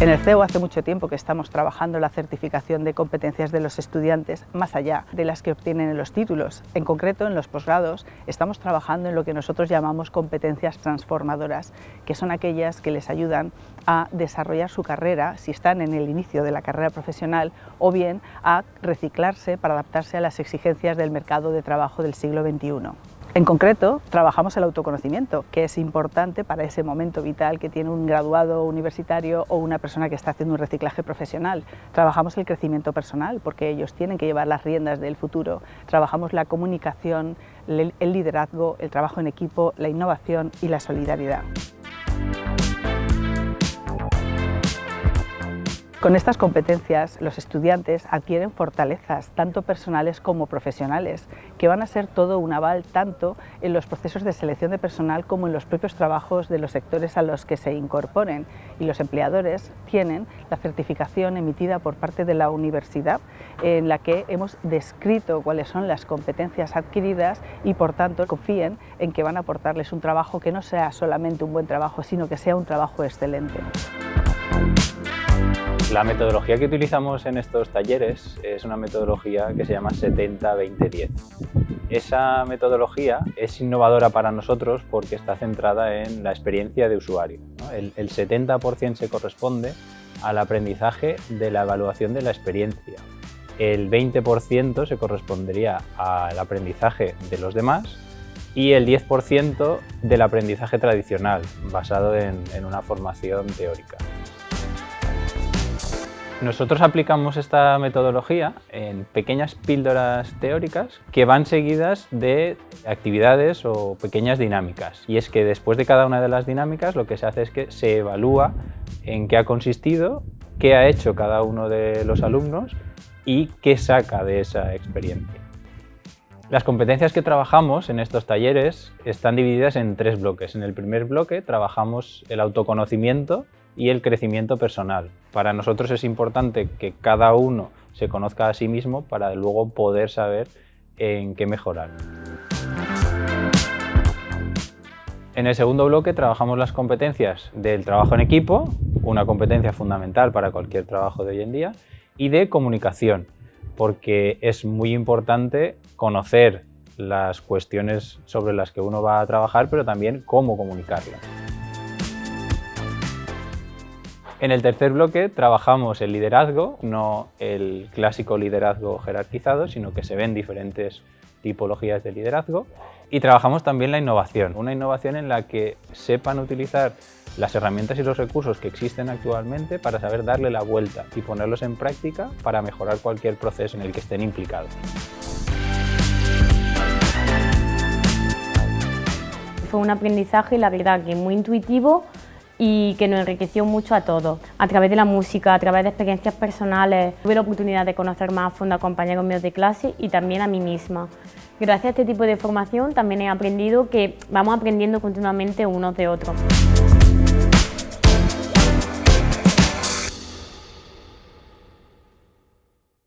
En el CEO hace mucho tiempo que estamos trabajando la certificación de competencias de los estudiantes más allá de las que obtienen en los títulos. En concreto, en los posgrados, estamos trabajando en lo que nosotros llamamos competencias transformadoras, que son aquellas que les ayudan a desarrollar su carrera si están en el inicio de la carrera profesional o bien a reciclarse para adaptarse a las exigencias del mercado de trabajo del siglo XXI. En concreto, trabajamos el autoconocimiento, que es importante para ese momento vital que tiene un graduado universitario o una persona que está haciendo un reciclaje profesional. Trabajamos el crecimiento personal, porque ellos tienen que llevar las riendas del futuro. Trabajamos la comunicación, el liderazgo, el trabajo en equipo, la innovación y la solidaridad. Con estas competencias los estudiantes adquieren fortalezas, tanto personales como profesionales, que van a ser todo un aval tanto en los procesos de selección de personal como en los propios trabajos de los sectores a los que se incorporen. Y los empleadores tienen la certificación emitida por parte de la universidad en la que hemos descrito cuáles son las competencias adquiridas y por tanto confíen en que van a aportarles un trabajo que no sea solamente un buen trabajo, sino que sea un trabajo excelente. La metodología que utilizamos en estos talleres es una metodología que se llama 70-20-10. Esa metodología es innovadora para nosotros porque está centrada en la experiencia de usuario. El, el 70% se corresponde al aprendizaje de la evaluación de la experiencia. El 20% se correspondería al aprendizaje de los demás y el 10% del aprendizaje tradicional, basado en, en una formación teórica. Nosotros aplicamos esta metodología en pequeñas píldoras teóricas que van seguidas de actividades o pequeñas dinámicas. Y es que después de cada una de las dinámicas lo que se hace es que se evalúa en qué ha consistido, qué ha hecho cada uno de los alumnos y qué saca de esa experiencia. Las competencias que trabajamos en estos talleres están divididas en tres bloques. En el primer bloque trabajamos el autoconocimiento y el crecimiento personal. Para nosotros es importante que cada uno se conozca a sí mismo para luego poder saber en qué mejorar. En el segundo bloque trabajamos las competencias del trabajo en equipo, una competencia fundamental para cualquier trabajo de hoy en día, y de comunicación, porque es muy importante conocer las cuestiones sobre las que uno va a trabajar, pero también cómo comunicarlas. En el tercer bloque trabajamos el liderazgo, no el clásico liderazgo jerarquizado, sino que se ven diferentes tipologías de liderazgo. Y trabajamos también la innovación, una innovación en la que sepan utilizar las herramientas y los recursos que existen actualmente para saber darle la vuelta y ponerlos en práctica para mejorar cualquier proceso en el que estén implicados. Fue un aprendizaje, la verdad, que muy intuitivo, y que nos enriqueció mucho a todos. A través de la música, a través de experiencias personales, tuve la oportunidad de conocer más a fondo a compañeros míos de clase y también a mí misma. Gracias a este tipo de formación también he aprendido que vamos aprendiendo continuamente unos de otros.